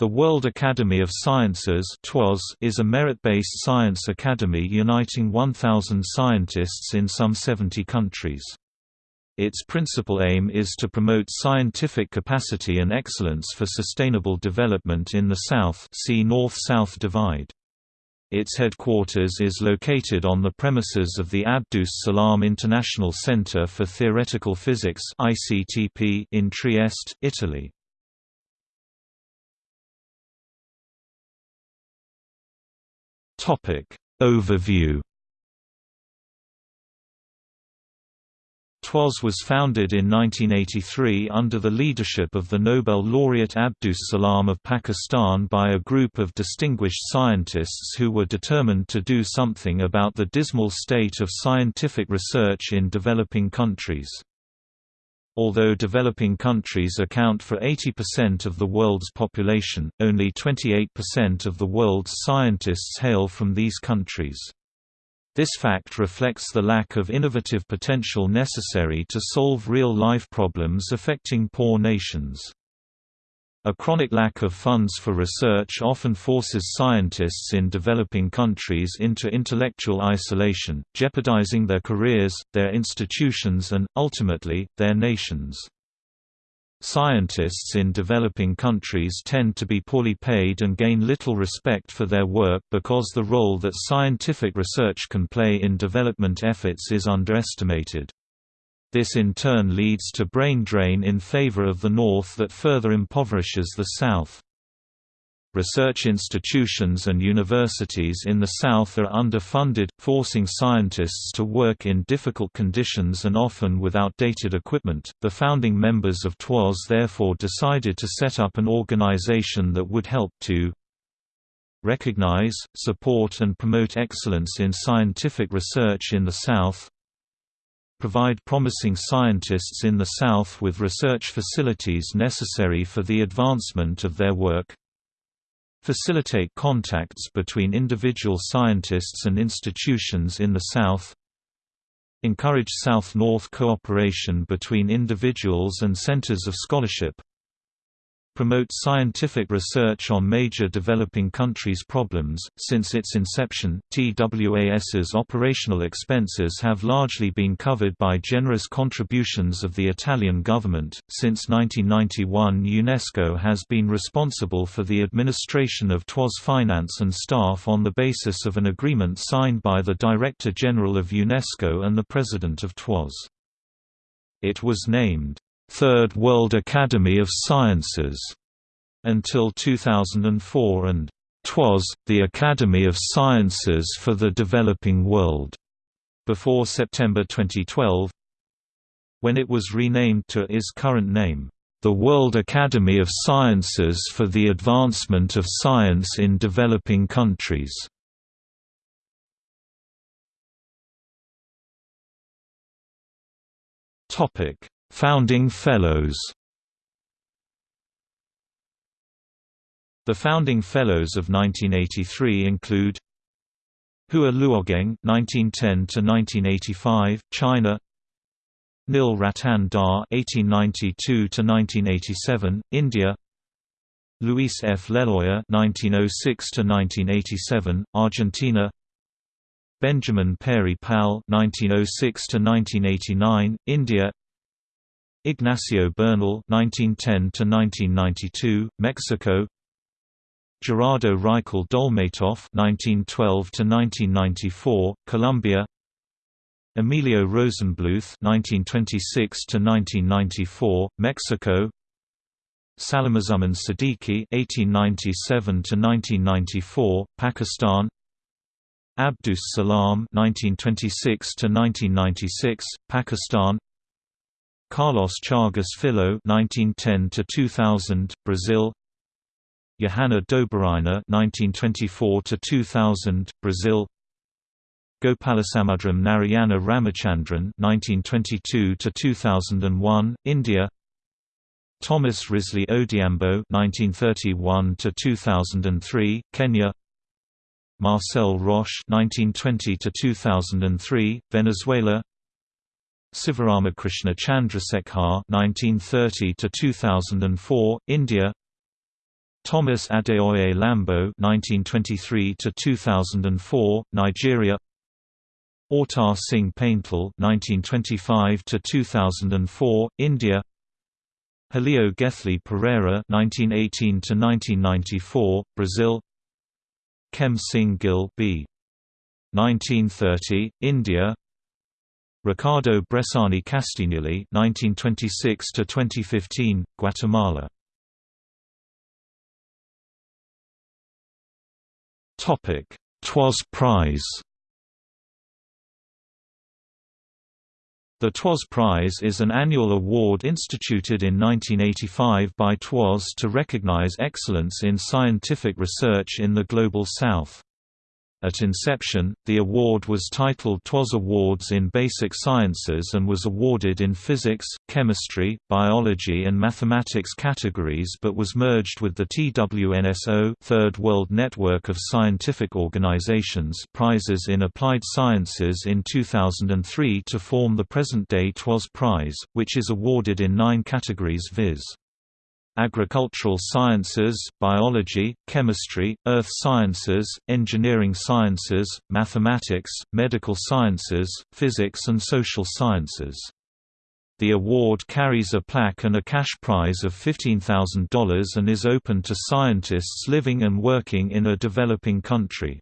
The World Academy of Sciences is a merit-based science academy uniting 1,000 scientists in some 70 countries. Its principal aim is to promote scientific capacity and excellence for sustainable development in the South see North-South Divide. Its headquarters is located on the premises of the Abdus Salam International Center for Theoretical Physics in Trieste, Italy. Topic Overview TWAS was founded in 1983 under the leadership of the Nobel laureate Abdus Salam of Pakistan by a group of distinguished scientists who were determined to do something about the dismal state of scientific research in developing countries. Although developing countries account for 80% of the world's population, only 28% of the world's scientists hail from these countries. This fact reflects the lack of innovative potential necessary to solve real-life problems affecting poor nations. A chronic lack of funds for research often forces scientists in developing countries into intellectual isolation, jeopardizing their careers, their institutions and, ultimately, their nations. Scientists in developing countries tend to be poorly paid and gain little respect for their work because the role that scientific research can play in development efforts is underestimated. This in turn leads to brain drain in favor of the North that further impoverishes the South. Research institutions and universities in the South are underfunded, forcing scientists to work in difficult conditions and often with outdated equipment. The founding members of TWAS therefore decided to set up an organization that would help to recognize, support, and promote excellence in scientific research in the South, provide promising scientists in the South with research facilities necessary for the advancement of their work, facilitate contacts between individual scientists and institutions in the South, encourage South-North cooperation between individuals and centers of scholarship, promotes scientific research on major developing countries' problems. Since its inception, TWAS's operational expenses have largely been covered by generous contributions of the Italian government. Since 1991, UNESCO has been responsible for the administration of TWAS finance and staff on the basis of an agreement signed by the Director General of UNESCO and the President of TWAS. It was named Third World Academy of Sciences until 2004 and TWAS, the Academy of Sciences for the Developing World, before September 2012, when it was renamed to its current name, the World Academy of Sciences for the Advancement of Science in Developing Countries. Topic: Founding Fellows The Founding Fellows of 1983 include Hua Luogeng (1910–1985), China; Nil Ratan Dhar (1892–1987), India; Luis F. Leloir (1906–1987), Argentina; Benjamin Peary Pal (1906–1989), India; Ignacio Bernal (1910–1992), Mexico; Gerardo Reichel Dolmatoff (1912–1994), Colombia; Emilio Rosenblueth (1926–1994), Mexico; Salimuzzaman Siddiqui (1897–1994), Pakistan; Abdus Salam (1926–1996), Pakistan; Carlos Chagas Filho (1910–2000), Brazil; Johanna Dobereiner (1924–2000), Brazil. Gopalasamudram Narayana Ramachandran (1922–2001), India. Thomas Risley Odhiambo (1931–2003), Kenya. Marcel Roche (1920–2003), Venezuela. Sivaramakrishna Chandrasekhar (1930–2004), India. Thomas Adeoye Lambo (1923–2004), Nigeria. Autar Singh Paintal (1925–2004), India. Helio Gelli Pereira (1918–1994), Brazil. Kem Singh Gill B. 1930, India. Ricardo Bressani Castignoli (1926–2015), Guatemala. Topic: TWAS Prize. The TWAS Prize is an annual award instituted in 1985 by TWAS to recognize excellence in scientific research in the Global South. At inception, the award was titled TWAS Awards in Basic Sciences and was awarded in physics, chemistry, biology and mathematics categories but was merged with the TWNSO Third World Network of Scientific Organizations prizes in applied sciences in 2003 to form the present-day TWAS Prize, which is awarded in nine categories viz agricultural sciences, biology, chemistry, earth sciences, engineering sciences, mathematics, medical sciences, physics and social sciences. The award carries a plaque and a cash prize of $15,000 and is open to scientists living and working in a developing country.